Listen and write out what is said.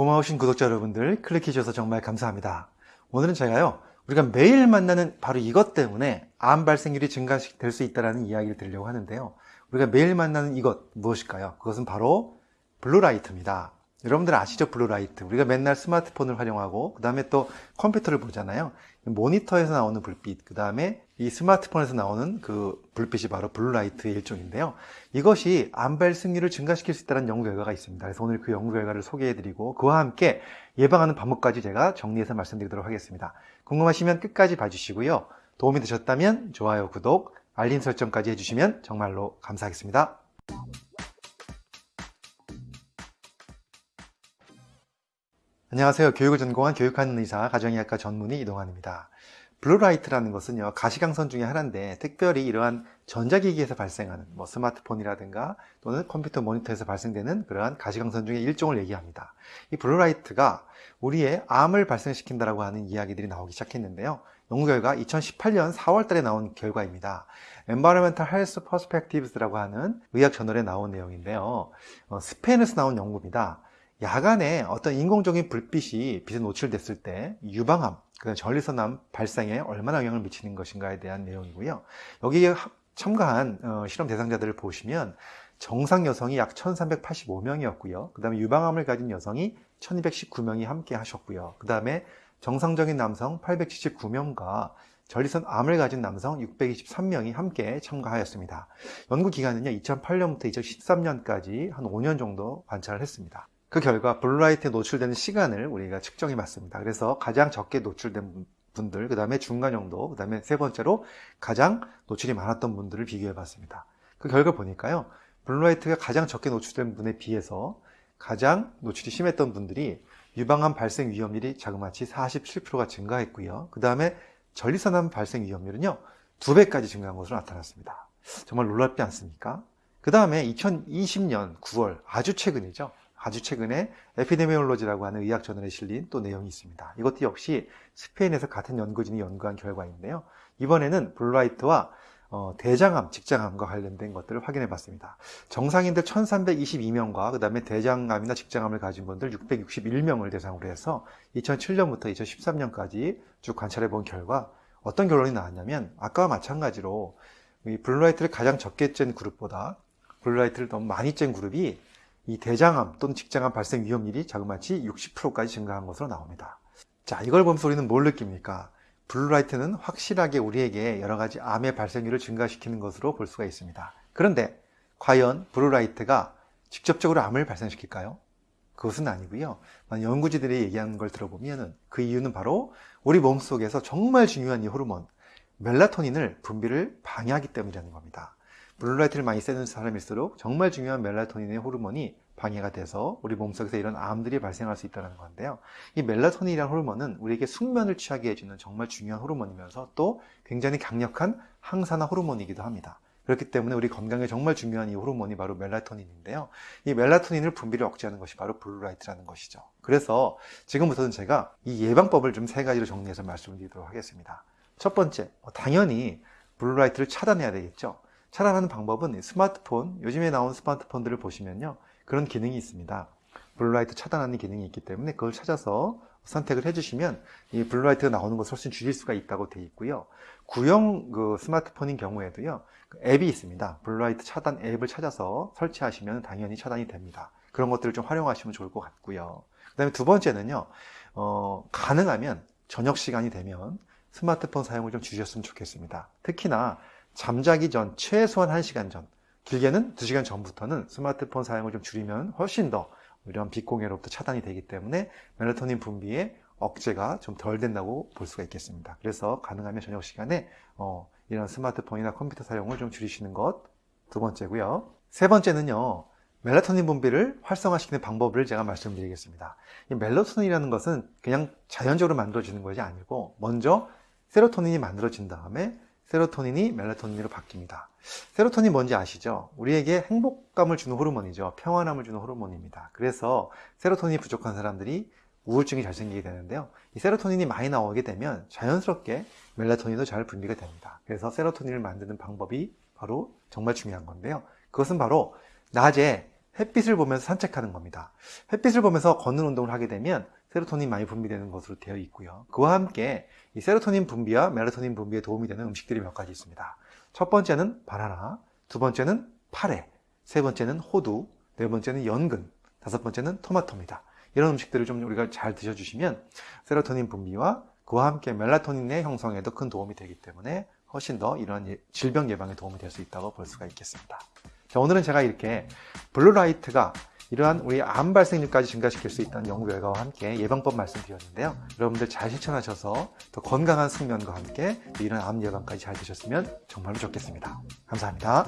고마우신 구독자 여러분들 클릭해 주셔서 정말 감사합니다. 오늘은 제가요, 우리가 매일 만나는 바로 이것 때문에 암 발생률이 증가될 수 있다는 이야기를 드리려고 하는데요. 우리가 매일 만나는 이것 무엇일까요? 그것은 바로 blue light입니다. 여러분들 아시죠? blue light. 우리가 맨날 스마트폰을 활용하고 그 다음에 또 컴퓨터를 보잖아요. 모니터에서 나오는 불빛, 그 다음에 이 스마트폰에서 나오는 그 불빛이 바로 blue light의 일종인데요. 이것이 암 발생률을 증가시킬 수 있다는 연구 결과가 있습니다. 그래서 오늘 그 연구 결과를 소개해드리고 그와 함께 예방하는 방법까지 제가 정리해서 말씀드리도록 하겠습니다. 궁금하시면 끝까지 봐주시고요. 도움이 되셨다면 좋아요, 구독, 알림 설정까지 해주시면 정말로 감사하겠습니다. 안녕하세요. 교육을 전공한 교육하는 의사, 가정의학과 전문의 이동환입니다. blue light라는 것은요, 가시광선 중에 하나인데, 특별히 이러한 전자기기에서 발생하는, 뭐 스마트폰이라든가 또는 컴퓨터 모니터에서 발생되는 그러한 가시광선 중에 일종을 얘기합니다. 이 blue light가 우리의 암을 발생시킨다라고 하는 이야기들이 나오기 시작했는데요. 연구 결과 2018년 4월 달에 나온 결과입니다. Environmental Health Perspectives라고 하는 의학 저널에 나온 내용인데요. 어, 스페인에서 나온 연구입니다. 야간에 어떤 인공적인 불빛이 빛에 노출됐을 때 유방암, 그 전립선암 발생에 얼마나 영향을 미치는 것인가에 대한 내용이고요. 여기에 참가한 어, 실험 대상자들을 보시면 정상 여성이 약 1385명이었고요. 그 다음에 유방암을 가진 여성이 1219명이 함께 하셨고요. 그 다음에 정상적인 남성 879명과 전립선암을 가진 남성 623명이 함께 참가하였습니다. 연구 기간은요 2008년부터 2013년까지 한 5년 정도 관찰을 했습니다. 그 결과 blue light에 노출되는 시간을 우리가 측정해 봤습니다. 그래서 가장 적게 노출된 분들, 그 다음에 중간 정도, 그 다음에 세 번째로 가장 노출이 많았던 분들을 비교해 봤습니다. 그 결과 보니까요, blue light가 가장 적게 노출된 분에 비해서 가장 노출이 심했던 분들이 유방암 발생 위험률이 자그마치 47%가 증가했고요. 그 다음에 전립선암 발생 위험률은요, 두 배까지 증가한 것으로 나타났습니다. 정말 놀랍지 않습니까? 그 다음에 2020년 9월, 아주 최근이죠. 아주 최근에 Epidemiology라고 하는 의학 저널에 실린 또 내용이 있습니다. 이것도 역시 스페인에서 같은 연구진이 연구한 결과인데요. 이번에는 blue light와 어, 대장암, 직장암과 관련된 것들을 확인해 봤습니다. 정상인들 1322명과 그 다음에 대장암이나 직장암을 가진 분들 661명을 대상으로 해서 2007년부터 2013년까지 쭉 관찰해 본 결과 어떤 결론이 나왔냐면 아까와 마찬가지로 이 blue light를 가장 적게 쬐는 그룹보다 blue light를 너무 많이 쬐는 그룹이 이 대장암 또는 직장암 발생 위험률이 자그마치 60%까지 증가한 것으로 나옵니다. 자, 이걸 보면서 우리는 뭘 느낍니까? blue light는 확실하게 우리에게 여러 가지 암의 발생률을 증가시키는 것으로 볼 수가 있습니다. 그런데 과연 blue light가 직접적으로 암을 발생시킬까요? 그것은 아니고요. 연구진들이 얘기하는 걸 들어보면 그 이유는 바로 우리 몸속에서 정말 중요한 이 호르몬 멜라토닌을 분비를 방해하기 때문이라는 겁니다. blue light를 많이 쐬는 사람일수록 정말 중요한 멜라토닌의 호르몬이 방해가 돼서 우리 몸속에서 이런 암들이 발생할 수 있다는 건데요. 이 멜라토닌이라는 호르몬은 우리에게 숙면을 취하게 해주는 정말 중요한 호르몬이면서 또 굉장히 강력한 항산화 호르몬이기도 합니다. 그렇기 때문에 우리 건강에 정말 중요한 이 호르몬이 바로 멜라토닌인데요. 이 멜라토닌을 분비를 억제하는 것이 바로 blue light라는 것이죠. 그래서 지금부터는 제가 이 예방법을 좀 세 가지로 정리해서 말씀드리도록 하겠습니다. 첫 번째, 당연히 blue light를 차단해야 되겠죠. 차단하는 방법은 스마트폰, 요즘에 나온 스마트폰들을 보시면요. 그런 기능이 있습니다. blue light 차단하는 기능이 있기 때문에 그걸 찾아서 선택을 해주시면 이 blue light가 나오는 것을 훨씬 줄일 수가 있다고 되어 있고요. 구형 그 스마트폰인 경우에도요. 그 앱이 있습니다. blue light 차단 앱을 찾아서 설치하시면 당연히 차단이 됩니다. 그런 것들을 좀 활용하시면 좋을 것 같고요. 그 다음에 두 번째는요. 어, 가능하면 저녁 시간이 되면 스마트폰 사용을 좀 줄였으면 좋겠습니다. 특히나 잠자기 전 최소한 1시간 전 길게는 2시간 전부터는 스마트폰 사용을 좀 줄이면 훨씬 더 이런 빛공해로부터 차단이 되기 때문에 멜라토닌 분비에 억제가 좀 덜 된다고 볼 수가 있겠습니다. 그래서 가능하면 저녁 시간에 어, 이런 스마트폰이나 컴퓨터 사용을 좀 줄이시는 것 두 번째고요. 세 번째는요. 멜라토닌 분비를 활성화시키는 방법을 제가 말씀드리겠습니다. 이 멜라토닌이라는 것은 그냥 자연적으로 만들어지는 것이 아니고 먼저 세로토닌이 만들어진 다음에 세로토닌이 멜라토닌으로 바뀝니다. 세로토닌 뭔지 아시죠? 우리에게 행복감을 주는 호르몬이죠. 평안함을 주는 호르몬입니다. 그래서 세로토닌이 부족한 사람들이 우울증이 잘 생기게 되는데요. 이 세로토닌이 많이 나오게 되면 자연스럽게 멜라토닌도 잘 분비가 됩니다. 그래서 세로토닌을 만드는 방법이 바로 정말 중요한 건데요. 그것은 바로 낮에 햇빛을 보면서 산책하는 겁니다. 햇빛을 보면서 걷는 운동을 하게 되면 세로토닌 많이 분비되는 것으로 되어 있고요. 그와 함께 이 세로토닌 분비와 멜라토닌 분비에 도움이 되는 음식들이 몇 가지 있습니다. 첫 번째는 바나나, 두 번째는 파래, 세 번째는 호두, 네 번째는 연근, 다섯 번째는 토마토입니다. 이런 음식들을 좀 우리가 잘 드셔주시면 세로토닌 분비와 그와 함께 멜라토닌의 형성에도 큰 도움이 되기 때문에 훨씬 더 이런 예- 질병 예방에 도움이 될 수 있다고 볼 수가 있겠습니다. 자, 오늘은 제가 이렇게 blue light가 이러한 우리 암 발생률까지 증가시킬 수 있다는 연구 결과와 함께 예방법 말씀드렸는데요. 여러분들 잘 실천하셔서 더 건강한 숙면과 함께 이런 암 예방까지 잘 되셨으면 정말로 좋겠습니다. 감사합니다.